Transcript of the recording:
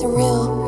surreal.